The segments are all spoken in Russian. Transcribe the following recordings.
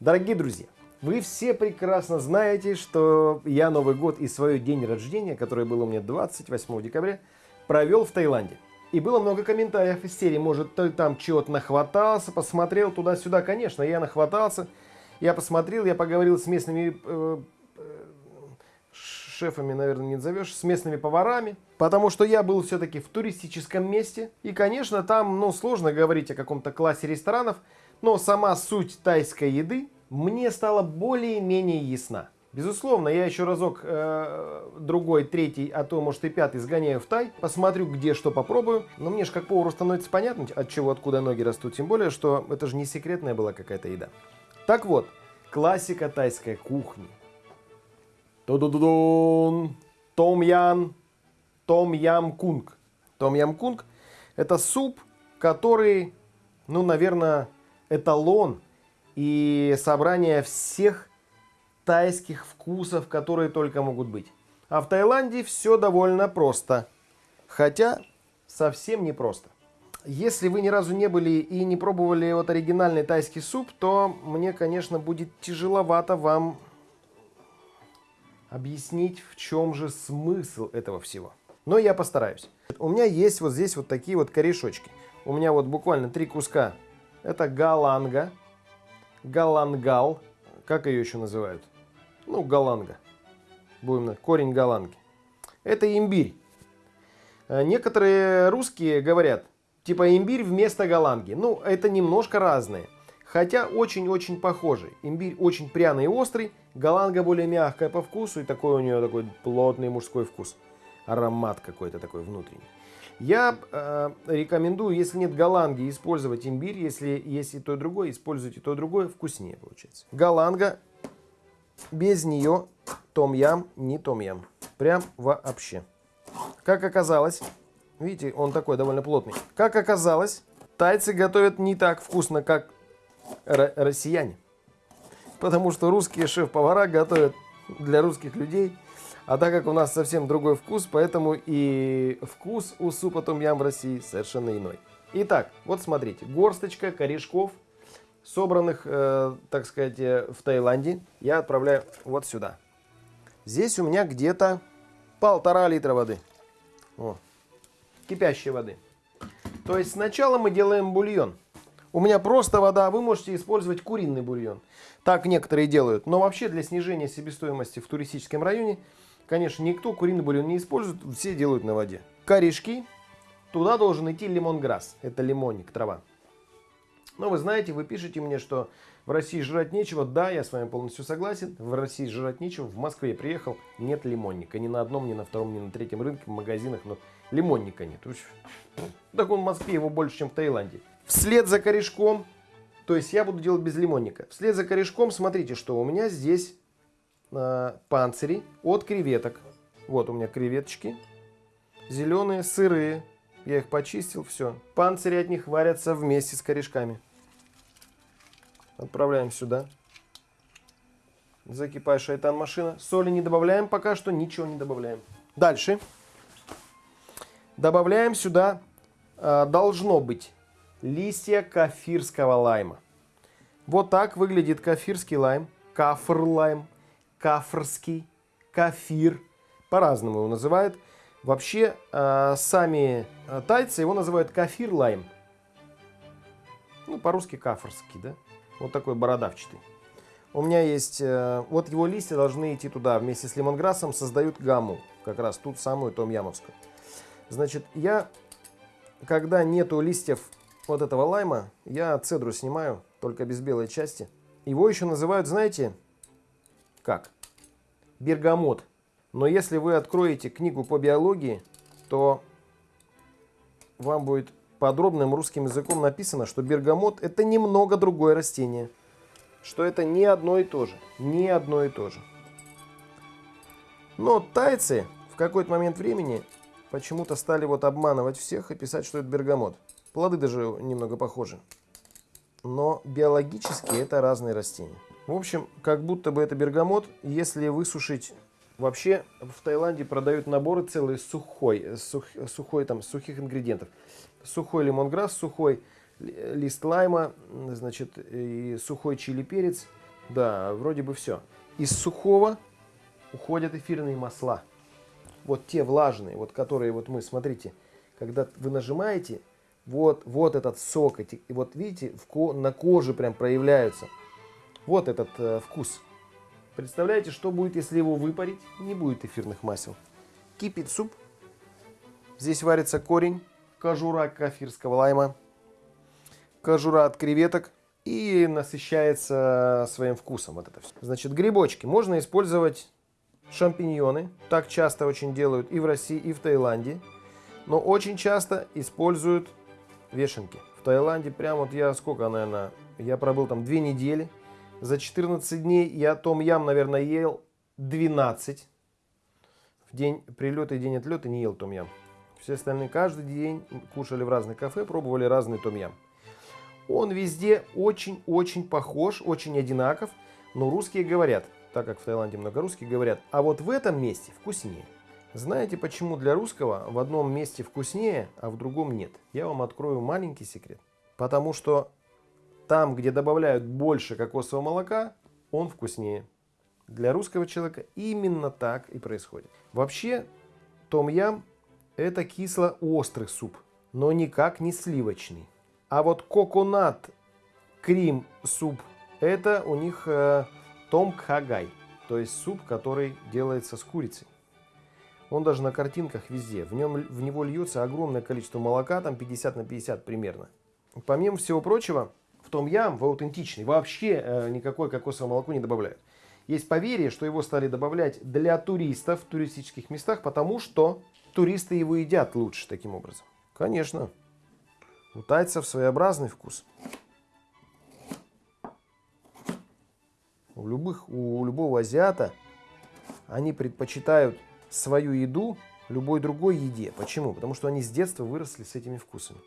Дорогие друзья, вы все прекрасно знаете, что я Новый год и свой день рождения, который был у меня 28 декабря, провел в Таиланде. И было много комментариев из серии, может, ты там чего-то нахватался, посмотрел туда-сюда. Конечно, я нахватался, я посмотрел, я поговорил с местными э, э, шефами, наверное, не назовешь, с местными поварами. Потому что я был все-таки в туристическом месте. И, конечно, там, ну, сложно говорить о каком-то классе ресторанов. Но сама суть тайской еды мне стала более-менее ясна. Безусловно, я еще разок, э, другой, третий, а то, может и пятый сгоняю в Тай, посмотрю, где что попробую. Но мне же как повару становится понятно, от чего, откуда ноги растут. Тем более, что это же не секретная была какая-то еда. Так вот, классика тайской кухни. Ту-ду-ду-дун! Том-ян том ям кунг. Том ям кунг это суп, который, ну, наверное, эталон и собрание всех тайских вкусов, которые только могут быть. А в Таиланде все довольно просто. Хотя совсем не просто. Если вы ни разу не были и не пробовали вот оригинальный тайский суп, то мне, конечно, будет тяжеловато вам объяснить, в чем же смысл этого всего. Но я постараюсь. У меня есть вот здесь вот такие вот корешочки. У меня вот буквально три куска. Это галанга, галангал, как ее еще называют? Ну, галанга. Будем на корень галанги. Это имбирь. Э, некоторые русские говорят, типа имбирь вместо галанги. Ну, это немножко разные. Хотя очень-очень похожий. Имбирь очень пряный и острый, галанга более мягкая по вкусу и такой у нее такой плотный мужской вкус аромат какой-то такой внутренний. Я э, рекомендую, если нет галанги, использовать имбирь. Если есть и то, и другое, используйте то, и другое, вкуснее получается. Галанга, без нее том-ям не том-ям. Прям вообще. Как оказалось, видите, он такой довольно плотный. Как оказалось, тайцы готовят не так вкусно, как россияне. Потому что русские шеф-повара готовят для русских людей – а так как у нас совсем другой вкус, поэтому и вкус у супа том ям в России совершенно иной. Итак, вот смотрите, горсточка корешков, собранных, э, так сказать, э, в Таиланде, я отправляю вот сюда. Здесь у меня где-то полтора литра воды. О, кипящей воды. То есть сначала мы делаем бульон. У меня просто вода, вы можете использовать куриный бульон. Так некоторые делают. Но вообще для снижения себестоимости в туристическом районе Конечно, никто куриный бульон не использует, все делают на воде. Корешки. Туда должен идти лимонграсс. Это лимонник, трава. Но вы знаете, вы пишете мне, что в России жрать нечего. Да, я с вами полностью согласен. В России жрать нечего. В Москве приехал, нет лимонника. Ни на одном, ни на втором, ни на третьем рынке, в магазинах. Но лимонника нет. Так он в Москве его больше, чем в Таиланде. Вслед за корешком, то есть я буду делать без лимонника. Вслед за корешком, смотрите, что у меня здесь э, панцири от креветок. Вот у меня креветочки. Зеленые, сырые. Я их почистил, все. Панцири от них варятся вместе с корешками. Отправляем сюда. Закипай шайтан машина. Соли не добавляем, пока что ничего не добавляем. Дальше. Добавляем сюда, э, должно быть, листья кафирского лайма. Вот так выглядит кафирский лайм, кафр лайм кафрский, кафир, по-разному его называют. Вообще, э, сами э, тайцы его называют кафир-лайм. Ну, по-русски кафрский, да? Вот такой бородавчатый. У меня есть, э, вот его листья должны идти туда вместе с лимонграссом, создают гамму, как раз тут самую том-ямовскую. Значит, я, когда нету листьев вот этого лайма, я цедру снимаю, только без белой части. Его еще называют, знаете, как? Бергамот. Но если вы откроете книгу по биологии, то вам будет подробным русским языком написано, что бергамот это немного другое растение. Что это не одно и то же. Не одно и то же. Но тайцы в какой-то момент времени почему-то стали вот обманывать всех и писать, что это бергамот. Плоды даже немного похожи. Но биологически это разные растения. В общем, как будто бы это бергамот, если высушить... Вообще в Таиланде продают наборы целые сухой, сух, сухой там, сухих ингредиентов. Сухой лимонграсс, сухой лист лайма, значит, и сухой чили перец. Да, вроде бы все. Из сухого уходят эфирные масла. Вот те влажные, вот которые вот мы, смотрите, когда вы нажимаете, вот, вот этот сок, эти, вот видите, в, на коже прям проявляются. Вот этот э, вкус. Представляете, что будет, если его выпарить? Не будет эфирных масел. Кипит суп. Здесь варится корень, кожура кафирского лайма, кожура от креветок и насыщается своим вкусом. Вот это все. Значит, грибочки. Можно использовать шампиньоны. Так часто очень делают и в России, и в Таиланде. Но очень часто используют вешенки. В Таиланде прям вот я сколько, наверное, я пробыл там две недели. За 14 дней я том ям, наверное, ел 12. В день прилета и день отлета не ел том ям. Все остальные каждый день кушали в разных кафе, пробовали разный том ям. Он везде очень-очень похож, очень одинаков, но русские говорят, так как в Таиланде много русских говорят, а вот в этом месте вкуснее. Знаете, почему для русского в одном месте вкуснее, а в другом нет? Я вам открою маленький секрет. Потому что там, где добавляют больше кокосового молока, он вкуснее. Для русского человека именно так и происходит. Вообще, том-ям это кисло-острый суп, но никак не сливочный. А вот коконат крим суп, это у них э, том кхагай, то есть суп, который делается с курицей. Он даже на картинках везде. В, нем, в него льется огромное количество молока, там 50 на 50 примерно. Помимо всего прочего, в том ям, в аутентичный, вообще э, никакое кокосовое молоко не добавляют. Есть поверье, что его стали добавлять для туристов в туристических местах, потому что туристы его едят лучше таким образом. Конечно, у тайцев своеобразный вкус. У, любых, у любого азиата они предпочитают свою еду любой другой еде. Почему? Потому что они с детства выросли с этими вкусами.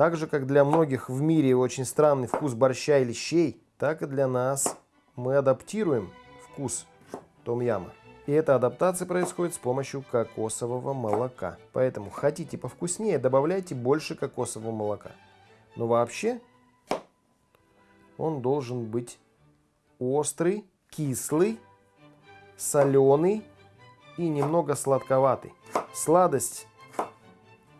Так же, как для многих в мире очень странный вкус борща или щей, так и для нас мы адаптируем вкус том-яма. И эта адаптация происходит с помощью кокосового молока. Поэтому хотите повкуснее, добавляйте больше кокосового молока. Но вообще он должен быть острый, кислый, соленый и немного сладковатый. Сладость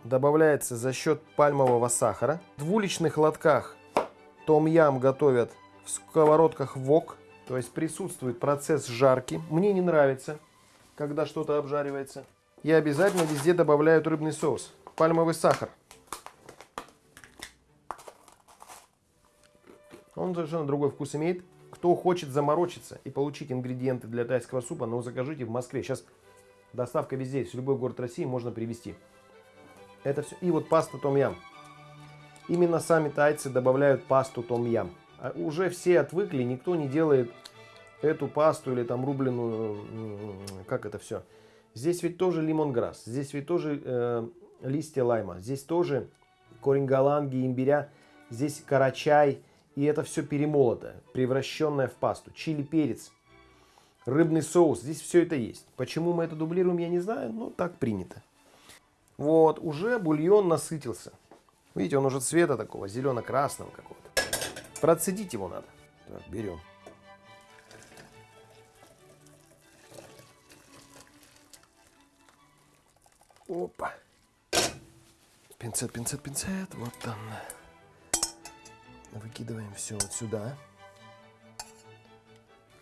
добавляется за счет пальмового сахара. В уличных лотках том-ям готовят в сковородках вок, то есть присутствует процесс жарки. Мне не нравится, когда что-то обжаривается. Я обязательно везде добавляю рыбный соус, пальмовый сахар. Он совершенно другой вкус имеет. Кто хочет заморочиться и получить ингредиенты для тайского супа, ну закажите в Москве. Сейчас Доставка везде, в любой город России можно привезти. Это все. И вот паста том-ям. Именно сами тайцы добавляют пасту том-ям. А уже все отвыкли, никто не делает эту пасту или там рубленую, как это все. Здесь ведь тоже лимонграсс, здесь ведь тоже э, листья лайма, здесь тоже корень галанги, имбиря, здесь карачай. И это все перемолото, превращенное в пасту. Чили перец, рыбный соус. Здесь все это есть. Почему мы это дублируем, я не знаю, но так принято. Вот, уже бульон насытился. Видите, он уже цвета такого, зелено-красного какого-то. Процедить его надо. Так, берем. Опа. Пинцет, пинцет, пинцет. Вот он. Выкидываем все вот сюда.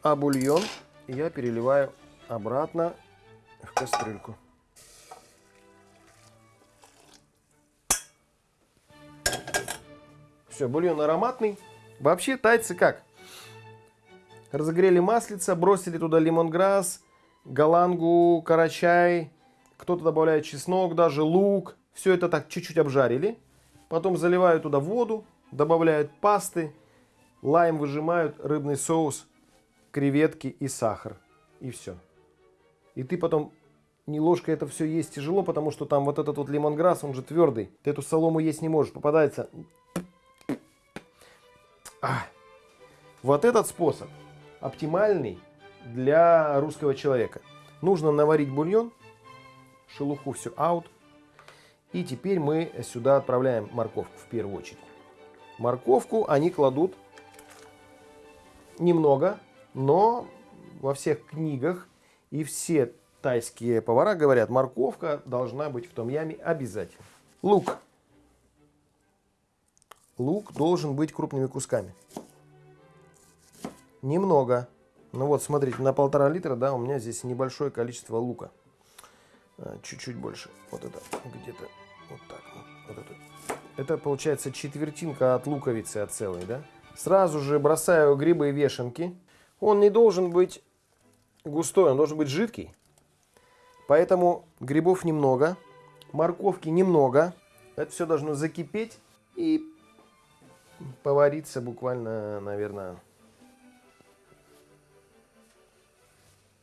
А бульон я переливаю обратно в кастрюльку. Все, бульон ароматный. Вообще тайцы как? Разогрели маслица, бросили туда лимонграсс, галангу, карачай, кто-то добавляет чеснок, даже лук. Все это так чуть-чуть обжарили. Потом заливают туда воду, добавляют пасты, лайм выжимают, рыбный соус креветки и сахар. И все. И ты потом не ложкой это все есть тяжело, потому что там вот этот вот лимонграсс, он же твердый. Ты эту солому есть не можешь. Попадается... А. Вот этот способ оптимальный для русского человека. Нужно наварить бульон, шелуху все аут. И теперь мы сюда отправляем морковку в первую очередь. Морковку они кладут немного, но во всех книгах и все тайские повара говорят, морковка должна быть в том яме обязательно. Лук. Лук должен быть крупными кусками. Немного. Ну вот, смотрите, на полтора литра, да, у меня здесь небольшое количество лука. А, чуть-чуть больше. Вот это где-то вот так. Вот это. это получается четвертинка от луковицы, от целой, да. Сразу же бросаю грибы и вешенки. Он не должен быть густой, он должен быть жидкий. Поэтому грибов немного, морковки немного. Это все должно закипеть и повариться буквально, наверное,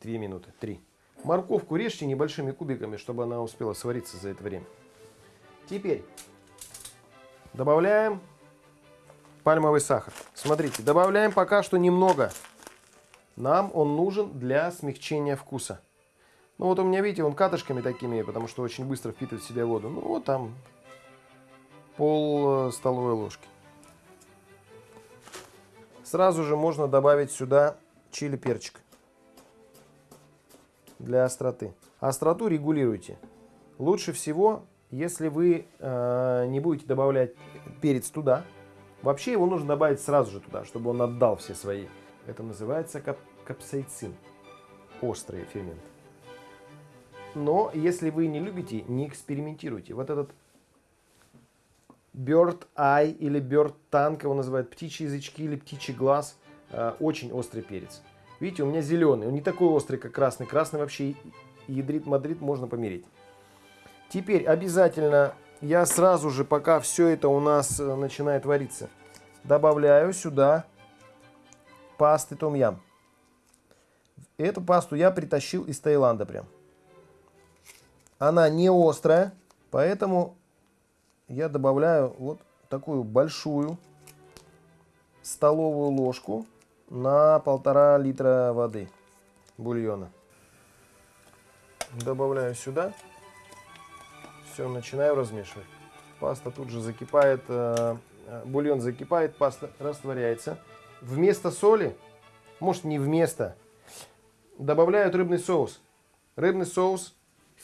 2 минуты, 3. Морковку режьте небольшими кубиками, чтобы она успела свариться за это время. Теперь добавляем пальмовый сахар. Смотрите, добавляем пока что немного. Нам он нужен для смягчения вкуса. Ну вот у меня, видите, он катышками такими, потому что очень быстро впитывает в себя воду. Ну вот там пол э, столовой ложки. Сразу же можно добавить сюда чили перчик для остроты. Остроту регулируйте. Лучше всего, если вы э, не будете добавлять перец туда. Вообще его нужно добавить сразу же туда, чтобы он отдал все свои. Это называется кап капсайцин. Острый фермент. Но если вы не любите, не экспериментируйте. Вот этот Bird Eye или Bird Tongue, его называют птичьи язычки или птичий глаз, э, очень острый перец. Видите, у меня зеленый, он не такой острый, как красный. Красный вообще ядрит мадрид можно помереть. Теперь обязательно я сразу же, пока все это у нас э, начинает вариться, добавляю сюда пасты том-ям. Эту пасту я притащил из Таиланда прям. Она не острая, поэтому я добавляю вот такую большую столовую ложку на полтора литра воды бульона. Добавляю сюда. Все, начинаю размешивать. Паста тут же закипает, э, э, бульон закипает, паста растворяется. Вместо соли, может не вместо, добавляют рыбный соус. Рыбный соус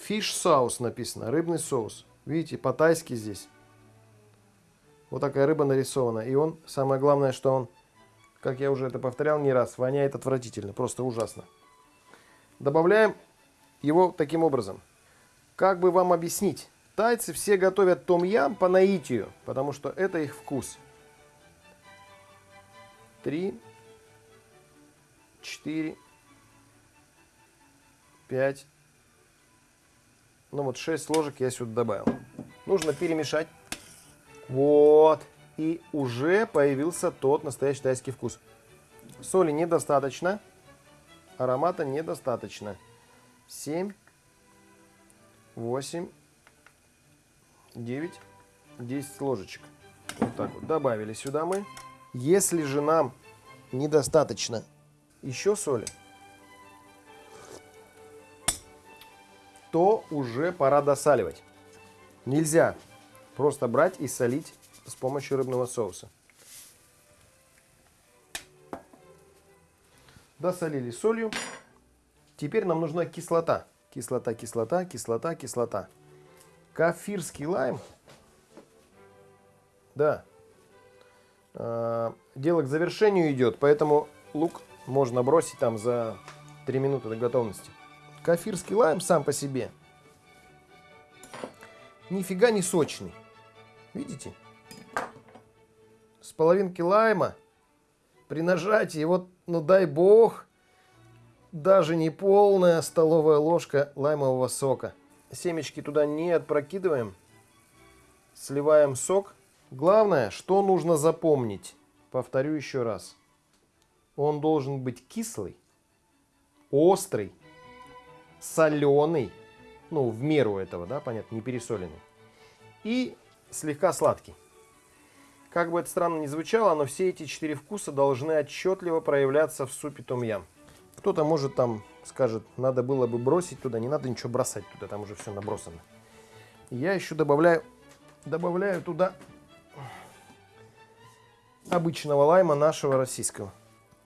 Fish sauce написано, рыбный соус. Видите, по-тайски здесь. Вот такая рыба нарисована. И он, самое главное, что он, как я уже это повторял не раз, воняет отвратительно, просто ужасно. Добавляем его таким образом. Как бы вам объяснить? Тайцы все готовят том-ям по наитию, потому что это их вкус. Три, четыре, пять, ну вот 6 ложек я сюда добавил. Нужно перемешать. Вот. И уже появился тот настоящий тайский вкус. Соли недостаточно. Аромата недостаточно. 7, 8, 9, 10 ложечек. Вот так вот. Добавили сюда мы. Если же нам недостаточно еще соли, то уже пора досаливать. Нельзя просто брать и солить с помощью рыбного соуса. Досолили солью. Теперь нам нужна кислота. Кислота, кислота, кислота, кислота. Кафирский лайм. Да. А, дело к завершению идет, поэтому лук можно бросить там за 3 минуты до готовности. Кафирский лайм сам по себе нифига не сочный. Видите? С половинки лайма при нажатии, вот, ну дай бог, даже не полная столовая ложка лаймового сока. Семечки туда не опрокидываем. Сливаем сок. Главное, что нужно запомнить. Повторю еще раз. Он должен быть кислый, острый соленый, ну, в меру этого, да, понятно, не пересоленный, и слегка сладкий. Как бы это странно ни звучало, но все эти четыре вкуса должны отчетливо проявляться в супе том-ям. Кто-то может там скажет, надо было бы бросить туда, не надо ничего бросать туда, там уже все набросано. Я еще добавляю, добавляю туда обычного лайма нашего российского.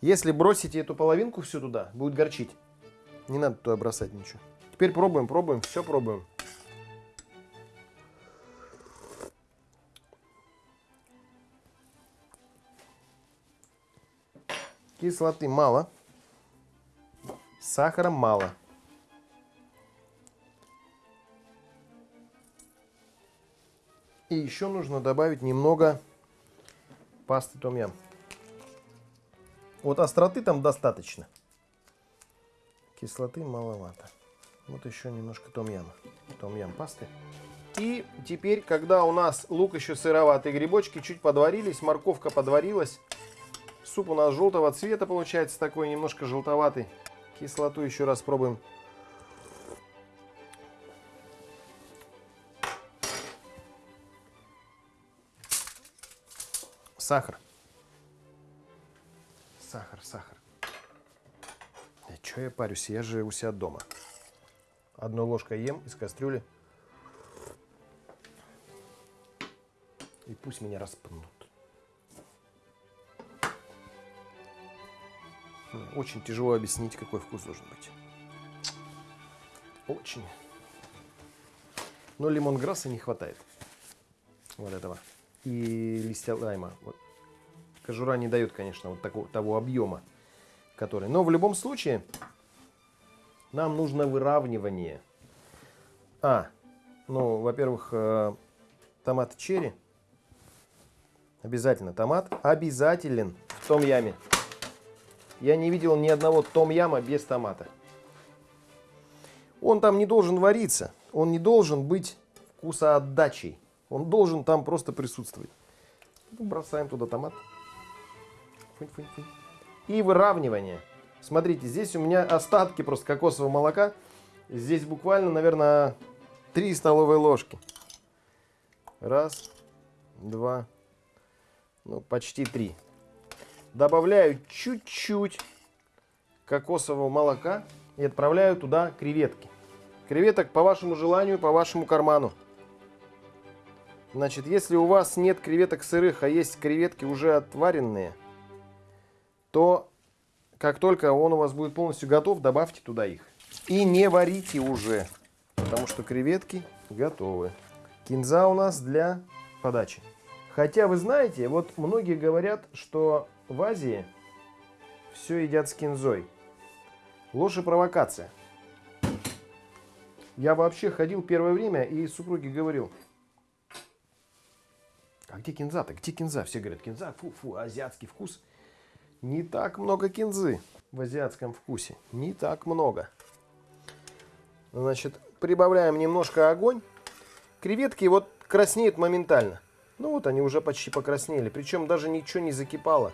Если бросите эту половинку всю туда, будет горчить. Не надо туда бросать ничего. Теперь пробуем, пробуем, все пробуем. Кислоты мало. Сахара мало. И еще нужно добавить немного пасты том-ям. Вот остроты там достаточно. Кислоты маловато. Вот еще немножко том-яма. Том-ям пасты. И теперь, когда у нас лук еще сыроватый, грибочки чуть подварились, морковка подварилась, суп у нас желтого цвета получается такой, немножко желтоватый. Кислоту еще раз пробуем. Сахар. Что я парюсь? Я же у себя дома. Одной ложкой ем из кастрюли. И пусть меня распнут. Очень тяжело объяснить, какой вкус должен быть. Очень. Но лимонграсса не хватает. Вот этого. И листья лайма. Вот. Кожура не дает, конечно, вот такого, того объема, который. Но в любом случае, нам нужно выравнивание. А, ну, во-первых, э, томат черри. Обязательно томат. Обязателен в том яме. Я не видел ни одного том-яма без томата. Он там не должен вариться. Он не должен быть вкусоотдачей. Он должен там просто присутствовать. Ну, бросаем туда томат. Фынь, фынь, фынь. И выравнивание. Смотрите, здесь у меня остатки просто кокосового молока. Здесь буквально, наверное, 3 столовые ложки. Раз, два, ну, почти три добавляю чуть-чуть кокосового молока и отправляю туда креветки. Креветок по вашему желанию, по вашему карману. Значит, если у вас нет креветок сырых, а есть креветки уже отваренные, то как только он у вас будет полностью готов, добавьте туда их. И не варите уже, потому что креветки готовы. Кинза у нас для подачи. Хотя вы знаете, вот многие говорят, что в Азии все едят с кинзой. Ложь и провокация. Я вообще ходил первое время и супруге говорил, а где кинза-то? Где кинза? Все говорят, кинза, фу-фу, азиатский вкус. Не так много кинзы в азиатском вкусе. Не так много. Значит, прибавляем немножко огонь. Креветки вот краснеют моментально. Ну вот они уже почти покраснели. Причем даже ничего не закипало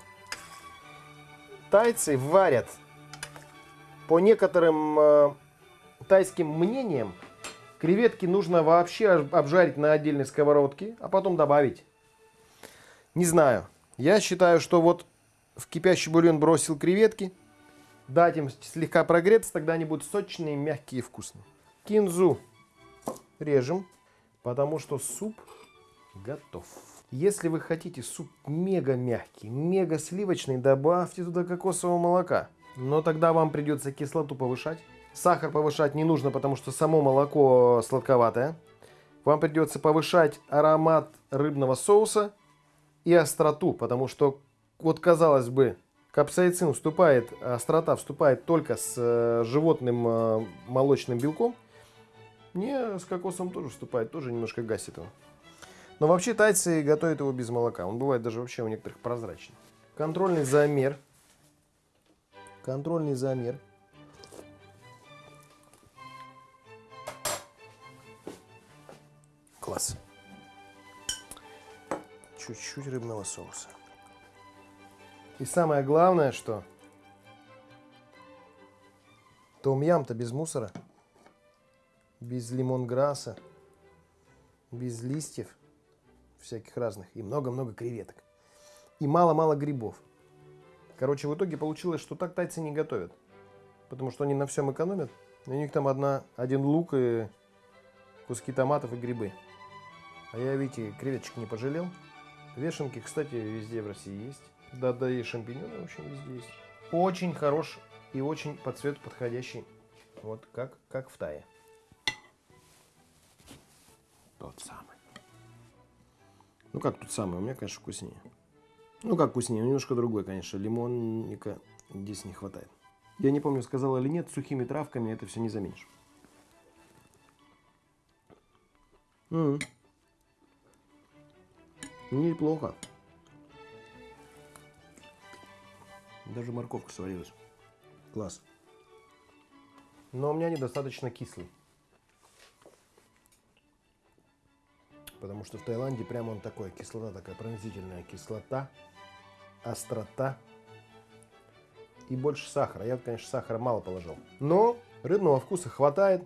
тайцы варят, по некоторым э, тайским мнениям, креветки нужно вообще обжарить на отдельной сковородке, а потом добавить. Не знаю. Я считаю, что вот в кипящий бульон бросил креветки, дать им слегка прогреться, тогда они будут сочные, мягкие и вкусные. Кинзу режем, потому что суп готов. Если вы хотите суп мега мягкий, мега сливочный, добавьте туда кокосового молока. Но тогда вам придется кислоту повышать. Сахар повышать не нужно, потому что само молоко сладковатое. Вам придется повышать аромат рыбного соуса и остроту, потому что, вот казалось бы, капсаицин вступает, острота вступает только с э, животным э, молочным белком. Не, с кокосом тоже вступает, тоже немножко гасит его. Но вообще тайцы готовят его без молока. Он бывает даже вообще у некоторых прозрачный. Контрольный замер. Контрольный замер. Класс. Чуть-чуть рыбного соуса. И самое главное, что том-ям-то без мусора, без лимонграсса, без листьев – всяких разных, и много-много креветок. И мало-мало грибов. Короче, в итоге получилось, что так тайцы не готовят. Потому что они на всем экономят. У них там одна, один лук и куски томатов и грибы. А я, видите, креветочек не пожалел. Вешенки, кстати, везде в России есть. Да-да, и шампиньоны, в общем, везде есть. очень хорош и очень по цвету подходящий. Вот как, как в тае. Тот самый. Ну как тот самый, у меня, конечно, вкуснее. Ну как вкуснее, немножко другой, конечно. Лимонника здесь не хватает. Я не помню, сказала или нет, сухими травками это все не заменишь. М -м. Неплохо. Даже морковка сварилась. Класс. Но у меня недостаточно кислый. Потому что в Таиланде прямо он такой, кислота такая пронзительная. Кислота, острота и больше сахара. Я, конечно, сахара мало положил. Но рыбного вкуса хватает.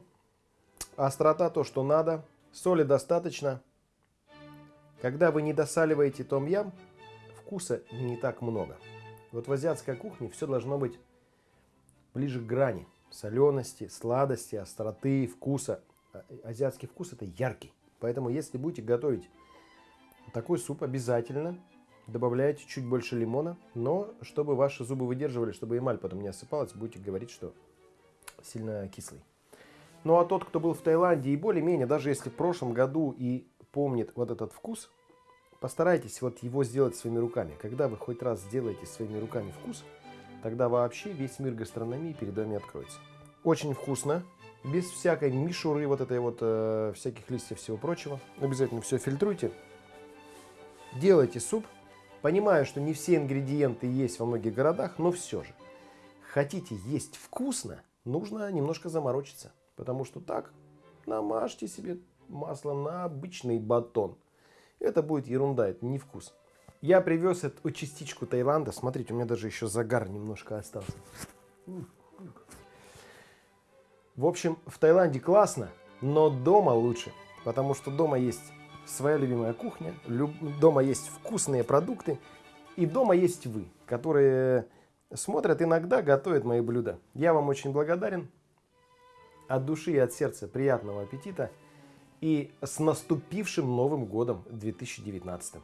Острота то, что надо. Соли достаточно. Когда вы не досаливаете том-ям, вкуса не так много. Вот в азиатской кухне все должно быть ближе к грани. Солености, сладости, остроты, вкуса. А, азиатский вкус это яркий. Поэтому если будете готовить такой суп, обязательно добавляйте чуть больше лимона. Но чтобы ваши зубы выдерживали, чтобы эмаль потом не осыпалась, будете говорить, что сильно кислый. Ну а тот, кто был в Таиланде и более-менее, даже если в прошлом году и помнит вот этот вкус, постарайтесь вот его сделать своими руками. Когда вы хоть раз сделаете своими руками вкус, тогда вообще весь мир гастрономии перед вами откроется. Очень вкусно, без всякой мишуры, вот этой вот, э, всяких листьев, всего прочего. Обязательно все фильтруйте. Делайте суп. Понимаю, что не все ингредиенты есть во многих городах, но все же. Хотите есть вкусно, нужно немножко заморочиться. Потому что так намажьте себе масло на обычный батон. Это будет ерунда, это не вкус. Я привез эту частичку Таиланда. Смотрите, у меня даже еще загар немножко остался. В общем, в Таиланде классно, но дома лучше. Потому что дома есть своя любимая кухня, дома есть вкусные продукты. И дома есть вы, которые смотрят иногда, готовят мои блюда. Я вам очень благодарен. От души и от сердца приятного аппетита и с наступившим Новым годом 2019.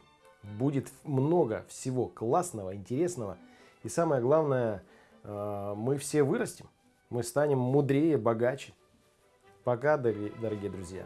Будет много всего классного, интересного. И самое главное, э, мы все вырастем. Мы станем мудрее, богаче. Пока, дорогие друзья.